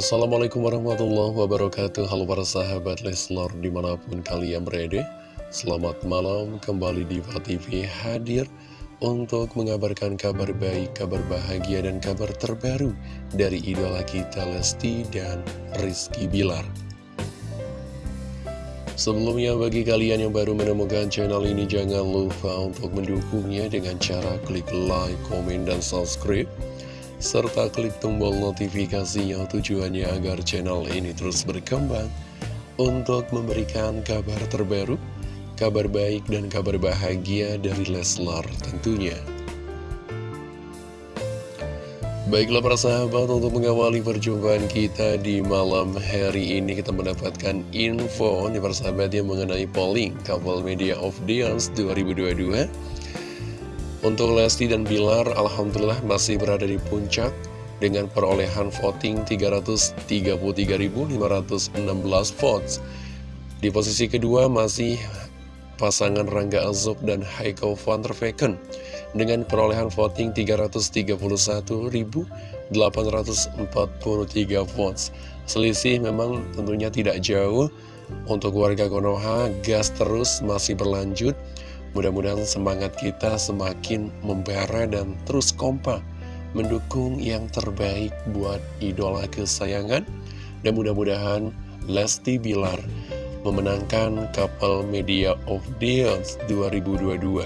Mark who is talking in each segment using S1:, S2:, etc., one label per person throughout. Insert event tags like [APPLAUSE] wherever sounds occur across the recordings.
S1: Assalamualaikum warahmatullahi wabarakatuh. Halo para sahabat Leslor di mana pun kalian berada Selamat malam. Kembali di TV hadir Untuk mengabarkan kabar baik, kabar bahagia dan kabar terbaru Dari idola kita Lesti dan Rizky Bilar. Sebelumnya bagi kalian yang baru menemukan channel ini Jangan lupa untuk mendukungnya dengan cara klik like, komen, dan subscribe serta klik tombol notifikasinya tujuannya agar channel ini terus berkembang untuk memberikan kabar terbaru, kabar baik dan kabar bahagia dari Leslar tentunya. Baiklah para sahabat untuk mengawali perjumpaan kita di malam hari ini kita mendapatkan info nih para sahabat yang mengenai polling Couple Media of Dance 2022 untuk Lesti dan Bilar, Alhamdulillah masih berada di puncak dengan perolehan voting 333.516 votes. Di posisi kedua masih pasangan Rangga Azob dan Haikal van der Vecken dengan perolehan voting 331.843 votes. Selisih memang tentunya tidak jauh untuk warga Konoha, gas terus masih berlanjut Mudah-mudahan semangat kita semakin membara dan terus kompak mendukung yang terbaik buat idola kesayangan dan mudah-mudahan Lesti Bilar memenangkan Couple Media of the Year 2022.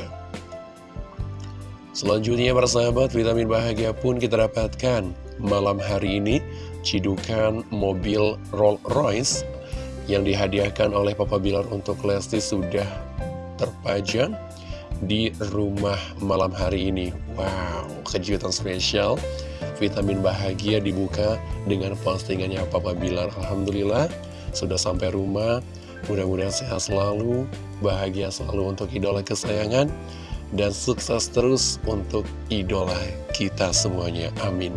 S1: Selanjutnya para sahabat, vitamin bahagia pun kita dapatkan malam hari ini cidukan mobil Rolls Royce yang dihadiahkan oleh Papa Bilar untuk Lesti sudah terpajang di rumah malam hari ini. Wow, kejutan spesial. Vitamin bahagia dibuka dengan postingannya Papa Bilar. Alhamdulillah, sudah sampai rumah. Mudah-mudahan sehat selalu, bahagia selalu untuk idola kesayangan Dan sukses terus untuk idola kita semuanya, amin.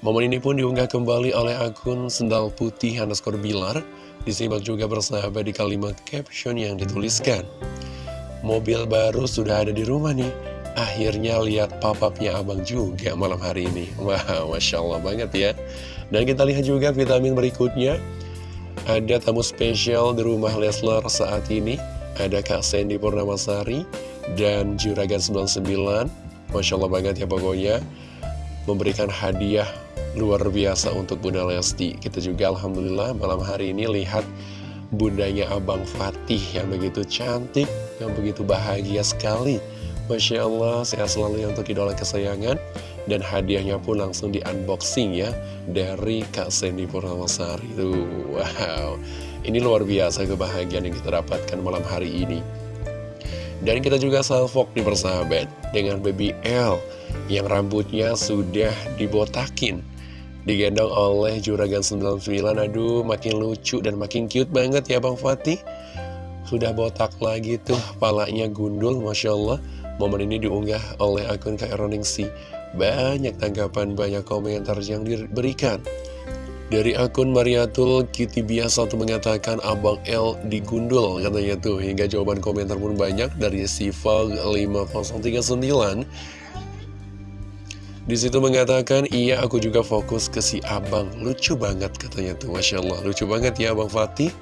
S1: Momen ini pun diunggah kembali oleh akun Sendal Putih underscore Bilar Disimak juga bersahabat di kalimat caption yang dituliskan. Mobil baru sudah ada di rumah nih. Akhirnya lihat papapnya abang juga malam hari ini. [LAUGHS] Wah, Masya Allah banget ya. Dan kita lihat juga vitamin berikutnya. Ada tamu spesial di rumah Leslar saat ini. Ada Kak Sandy Purnamasari Dan Juragan 99 Masya Allah banget ya pokoknya. Memberikan hadiah luar biasa untuk Bunda Lesti. Kita juga Alhamdulillah malam hari ini lihat bundanya Abang Fatih yang begitu cantik, yang begitu bahagia sekali. Masya Allah, sehat selalu ya untuk idola kesayangan. Dan hadiahnya pun langsung di unboxing ya Dari Kak Sandy Purnamasari. Tuh, wow. Ini luar biasa kebahagiaan yang kita dapatkan malam hari ini. Dan kita juga salvok di persahabat Dengan Baby L Yang rambutnya sudah dibotakin Digendong oleh Juragan 99 Aduh makin lucu dan makin cute banget ya Bang Fatih. Sudah botak lagi tuh Palanya gundul Masya Allah. Momen ini diunggah oleh akun Kak Eroningsi Banyak tanggapan, banyak komentar yang diberikan. Dari akun Mariatul Kitty biasa tuh mengatakan Abang L digundul katanya tuh. Hingga jawaban komentar pun banyak dari Siva 5039 di situ mengatakan, iya aku juga fokus ke si abang. Lucu banget katanya tuh, Masya Allah. Lucu banget ya Abang Fatih.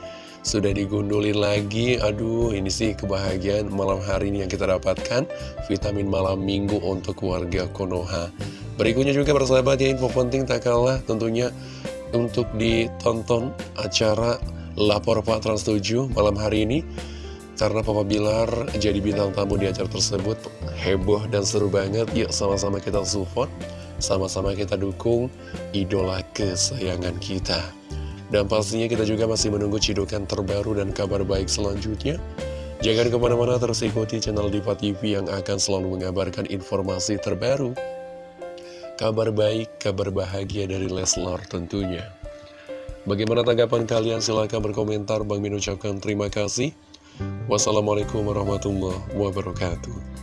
S1: Sudah digundulin lagi. Aduh, ini sih kebahagiaan malam hari ini yang kita dapatkan. Vitamin malam minggu untuk keluarga Konoha. Berikutnya juga persahabat ya, info penting tak kalah tentunya untuk ditonton acara Lapor Pak Trans 7 malam hari ini. Karena Papa Bilar jadi bintang tamu di acara tersebut Heboh dan seru banget. Yuk sama-sama kita support Sama-sama kita dukung Idola kesayangan kita. Dan pastinya kita juga masih menunggu cidukan terbaru dan kabar baik selanjutnya. Jangan ke mana-mana terus ikuti channel Diva TV yang akan selalu mengabarkan informasi terbaru. Kabar baik, kabar bahagia dari Leslar tentunya. Bagaimana tanggapan kalian? Silahkan berkomentar. Bang Min ucapkan terima kasih Wassalamualaikum warahmatullahi wabarakatuh